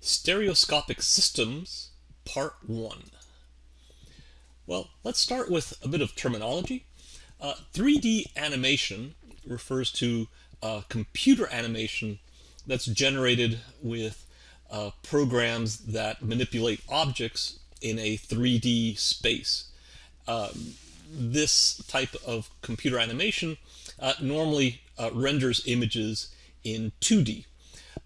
Stereoscopic Systems, Part 1. Well, let's start with a bit of terminology. Uh, 3D animation refers to uh, computer animation that's generated with uh, programs that manipulate objects in a 3D space. Um, this type of computer animation uh, normally uh, renders images in 2D.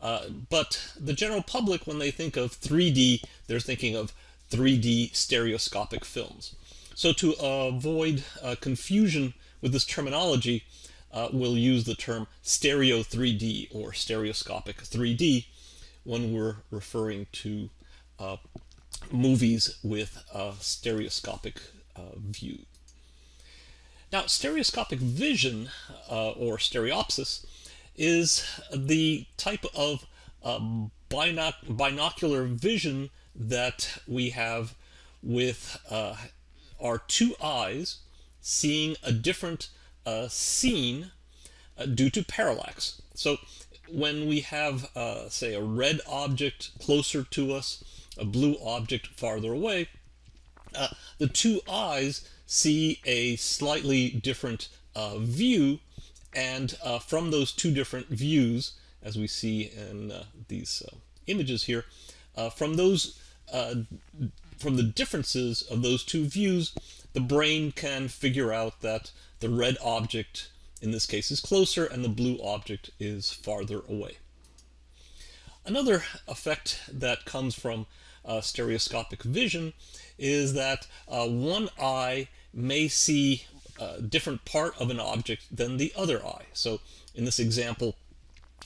Uh, but the general public, when they think of 3D, they're thinking of 3D stereoscopic films. So to avoid uh, confusion with this terminology, uh, we'll use the term stereo 3D or stereoscopic 3D when we're referring to uh, movies with a stereoscopic uh, view. Now, stereoscopic vision, uh, or stereopsis, is the type of um, binoc binocular vision that we have with uh, our two eyes seeing a different uh, scene uh, due to parallax. So when we have, uh, say, a red object closer to us, a blue object farther away, uh, the two eyes see a slightly different uh, view and uh, from those two different views, as we see in uh, these uh, images here, uh, from those uh, from the differences of those two views, the brain can figure out that the red object in this case is closer and the blue object is farther away. Another effect that comes from uh, stereoscopic vision is that one eye may see a different part of an object than the other eye. So in this example,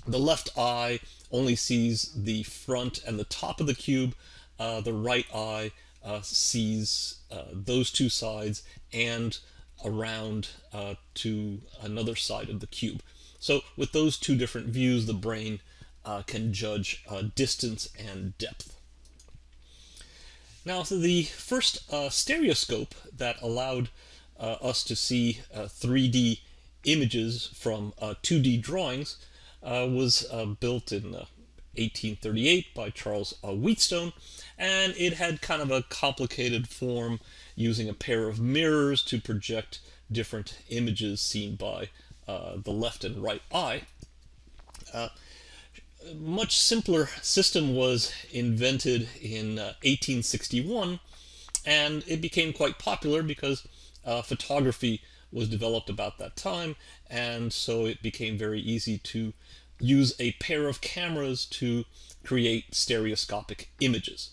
the left eye only sees the front and the top of the cube. Uh, the right eye uh, sees uh, those two sides and around uh, to another side of the cube. So with those two different views, the brain uh, can judge uh, distance and depth. Now, so the first stereoscope that allowed uh, us to see 3D uh, images from 2D uh, drawings was built in 1838 by Charles Wheatstone, and it had kind of a complicated form using a pair of mirrors to project different images seen by uh, the left and right eye. Uh, much simpler system was invented in uh, 1861 and it became quite popular because uh, photography was developed about that time, and so it became very easy to use a pair of cameras to create stereoscopic images.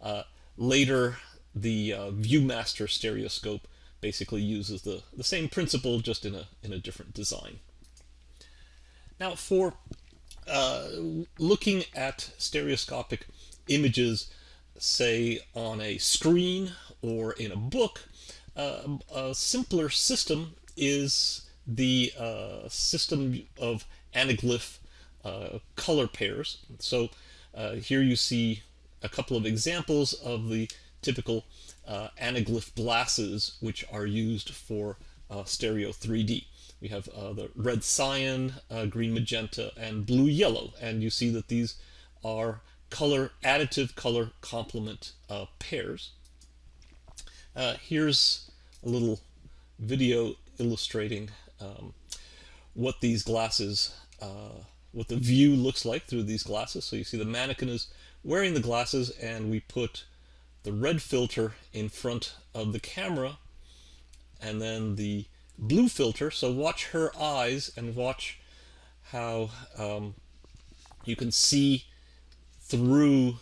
Uh, later, the uh, Viewmaster stereoscope basically uses the, the same principle, just in a, in a different design. Now, for uh, looking at stereoscopic images, say on a screen or in a book, uh, a simpler system is the uh, system of anaglyph uh, color pairs. So uh, here you see a couple of examples of the typical uh, anaglyph glasses which are used for uh, stereo 3D. We have the red cyan, green magenta, and blue yellow, and you see that these are color additive color complement pairs. here's a little video illustrating um, what these glasses, uh, what the view looks like through these glasses. So you see the mannequin is wearing the glasses and we put the red filter in front of the camera and then the blue filter. So watch her eyes and watch how um, you can see through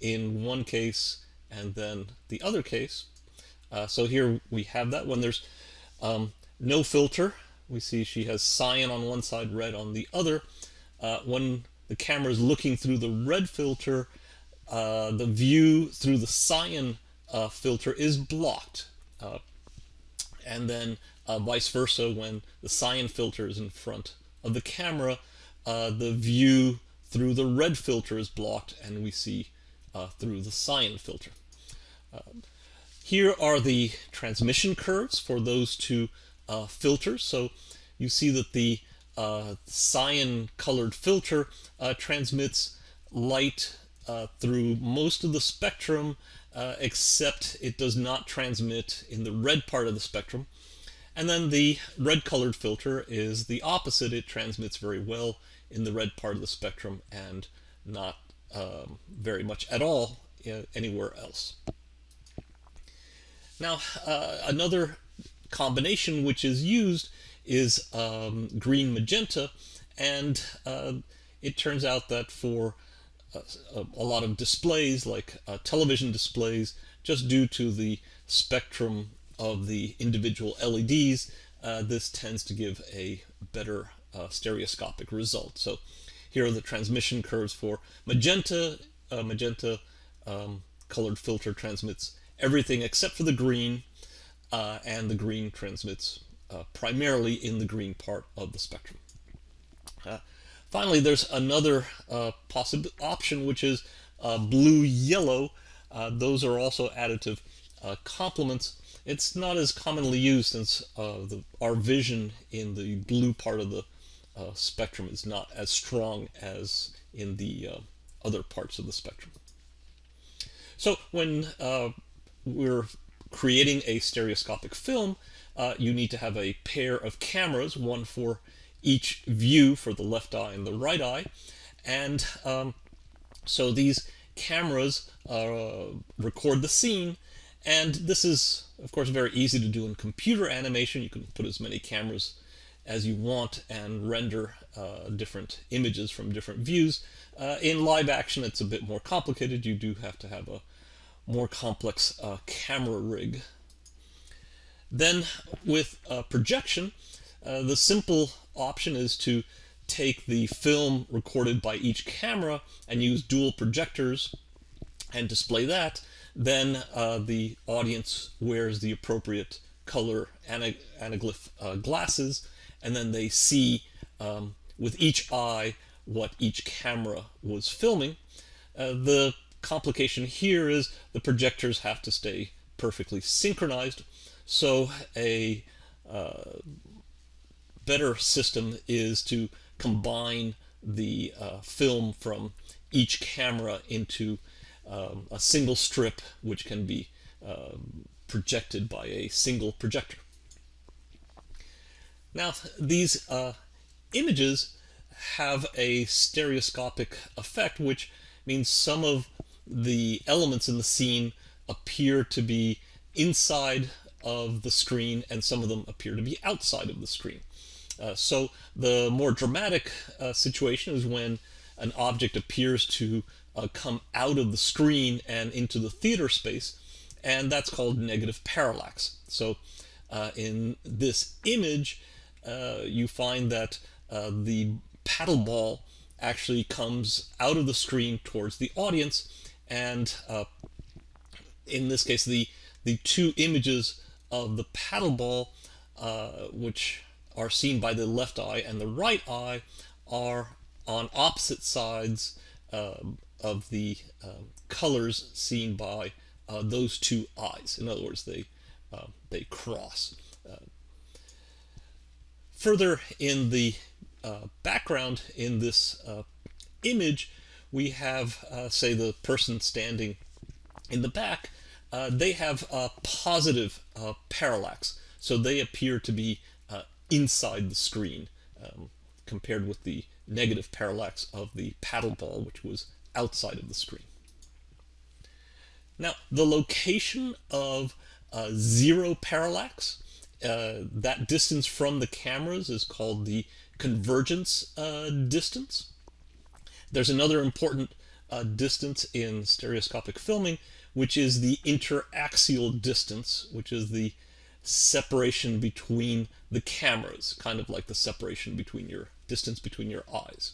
in one case and then the other case uh, so here we have that when there's um, no filter. We see she has cyan on one side, red on the other. Uh, when the camera is looking through the red filter, uh, the view through the cyan uh, filter is blocked. Uh, and then uh, vice versa, when the cyan filter is in front of the camera, the view through the red filter is blocked and we see through the cyan filter. Here are the transmission curves for those two uh, filters. So you see that the uh, cyan colored filter uh, transmits light uh, through most of the spectrum uh, except it does not transmit in the red part of the spectrum. And then the red colored filter is the opposite. It transmits very well in the red part of the spectrum and not um, very much at all uh, anywhere else. Now, uh, another combination which is used is um, green magenta, and uh, it turns out that for a, uh, a lot of displays, like uh, television displays, just due to the spectrum of the individual LEDs, uh, this tends to give a better uh, stereoscopic result. So here are the transmission curves for magenta. Uh, magenta um, colored filter transmits everything except for the green, uh, and the green transmits uh, primarily in the green part of the spectrum. Uh, finally, there's another possible option, which is blue-yellow. those are also additive complements. It's not as commonly used since the, our vision in the blue part of the uh, spectrum is not as strong as in the uh, other parts of the spectrum. So when uh, we're creating a stereoscopic film, uh, you need to have a pair of cameras, one for each view for the left eye and the right eye. And um, so these cameras uh, record the scene and this is, of course, very easy to do in computer animation. You can put as many cameras as you want and render uh, different images from different views. Uh, in live action, it's a bit more complicated. You do have to have a more complex uh, camera rig. Then with projection, uh, the simple option is to take the film recorded by each camera and use dual projectors and display that. Then uh, the audience wears the appropriate color anaglyph uh, glasses and then they see um, with each eye what each camera was filming. Uh, the complication here is the projectors have to stay perfectly synchronized, so a uh, better system is to combine the uh, film from each camera into um, a single strip which can be um, projected by a single projector. Now, these uh, images have a stereoscopic effect, which means some of the elements in the scene appear to be inside of the screen and some of them appear to be outside of the screen. Uh, so the more dramatic uh, situation is when an object appears to uh, come out of the screen and into the theater space, and that's called negative parallax. So uh, in this image, uh, you find that uh, the paddle ball actually comes out of the screen towards the audience and uh, in this case the the two images of the paddle ball uh, which are seen by the left eye and the right eye are on opposite sides uh, of the colors seen by those two eyes. In other words they they cross. Further in the uh, background in this uh, image, we have, uh, say, the person standing in the back. Uh, they have a positive uh, parallax, so they appear to be uh, inside the screen. Um, compared with the negative parallax of the paddle ball, which was outside of the screen. Now, the location of zero parallax uh, that distance from the cameras is called the convergence uh, distance. There's another important uh, distance in stereoscopic filming, which is the interaxial distance, which is the separation between the cameras, kind of like the separation between your distance between your eyes.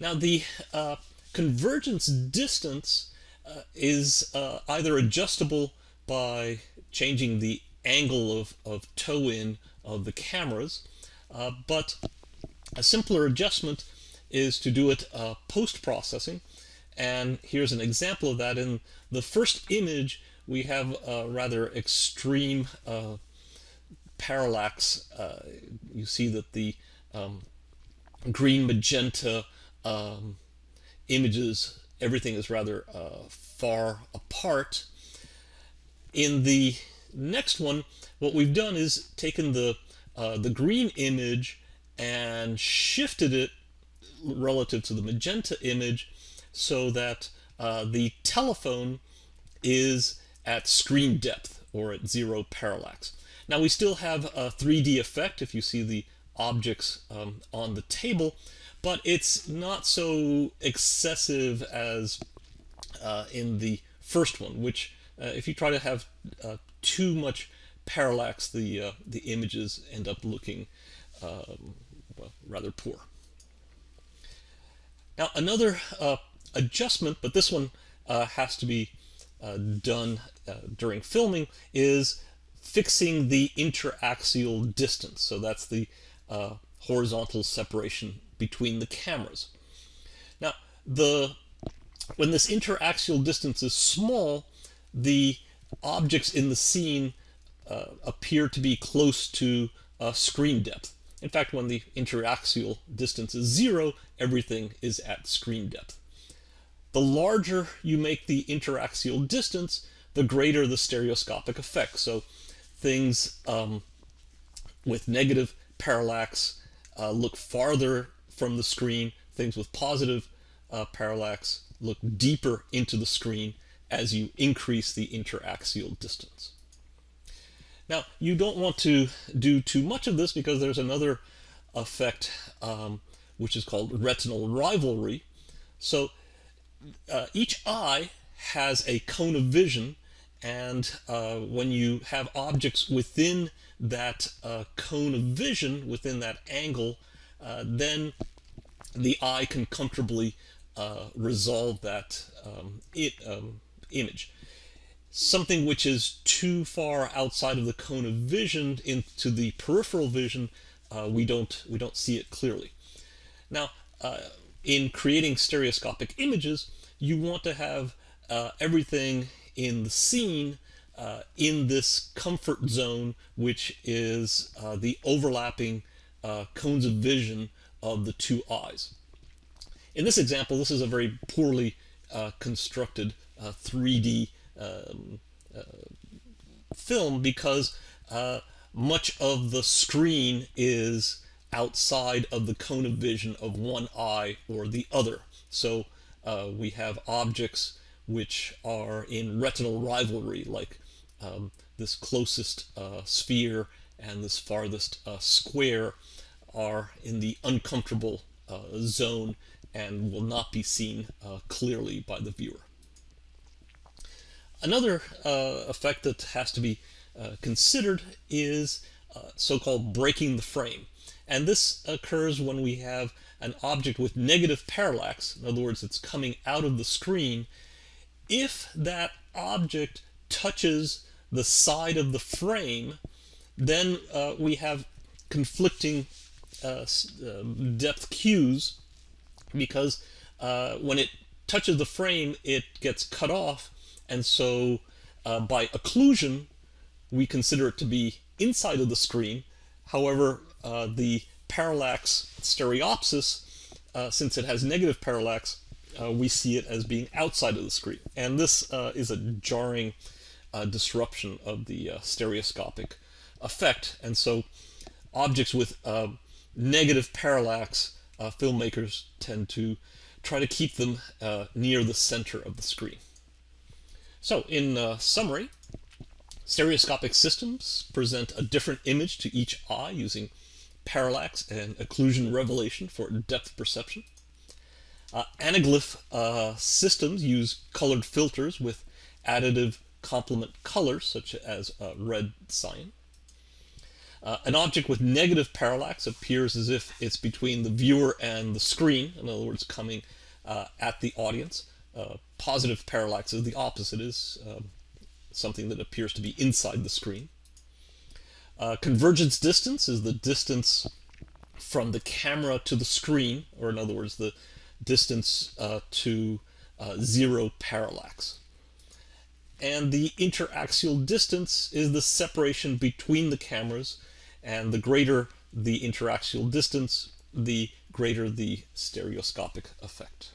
Now the uh, convergence distance uh, is uh, either adjustable by changing the angle of, of toe in of the cameras, uh, but a simpler adjustment is to do it uh, post-processing. And here's an example of that. In the first image, we have a rather extreme uh, parallax. Uh, you see that the um, green magenta um, images, everything is rather uh, far apart. In the next one, what we've done is taken the, uh, the green image and shifted it relative to the magenta image so that uh, the telephone is at screen depth or at zero parallax. Now we still have a 3D effect if you see the objects um, on the table, but it's not so excessive as uh, in the first one, which uh, if you try to have uh, too much parallax, the, uh, the images end up looking um, well, rather poor. Now another uh, adjustment, but this one uh, has to be done during filming, is fixing the interaxial distance. So that's the uh, horizontal separation between the cameras. Now, the when this interaxial distance is small, the objects in the scene uh, appear to be close to screen depth. In fact, when the interaxial distance is zero, everything is at screen depth. The larger you make the interaxial distance, the greater the stereoscopic effect. So things um, with negative parallax uh, look farther from the screen. Things with positive uh, parallax look deeper into the screen as you increase the interaxial distance. Now, you don't want to do too much of this because there's another effect um, which is called retinal rivalry. So uh, each eye has a cone of vision and uh, when you have objects within that uh, cone of vision, within that angle, uh, then the eye can comfortably uh, resolve that um, it, um, image something which is too far outside of the cone of vision into the peripheral vision, uh, we don't we don't see it clearly. Now, in creating stereoscopic images, you want to have uh, everything in the scene uh, in this comfort zone, which is uh, the overlapping uh, cones of vision of the two eyes. In this example, this is a very poorly constructed 3D um, uh, film because uh, much of the screen is outside of the cone of vision of one eye or the other. So uh, we have objects which are in retinal rivalry, like um, this closest uh, sphere and this farthest uh, square are in the uncomfortable uh, zone and will not be seen clearly by the viewer. Another uh, effect that has to be uh, considered is uh, so-called breaking the frame. And this occurs when we have an object with negative parallax, in other words, it's coming out of the screen, if that object touches the side of the frame, then uh, we have conflicting uh, um, depth cues because uh, when it touches the frame, it gets cut off and so uh, by occlusion, we consider it to be inside of the screen. However, uh, the parallax stereopsis, uh, since it has negative parallax, uh, we see it as being outside of the screen. And this uh, is a jarring uh, disruption of the stereoscopic effect. And so objects with negative parallax, filmmakers tend to try to keep them near the center of the screen. So in uh, summary, stereoscopic systems present a different image to each eye using parallax and occlusion revelation for depth perception. Uh, anaglyph uh, systems use colored filters with additive complement colors such as uh, red cyan. Uh, an object with negative parallax appears as if it's between the viewer and the screen, in other words coming uh, at the audience. Uh, positive parallax is the opposite, is um, something that appears to be inside the screen. Convergence distance is the distance from the camera to the screen, or in other words, the distance uh, to uh, zero parallax. And the interaxial distance is the separation between the cameras, and the greater the interaxial distance, the greater the stereoscopic effect.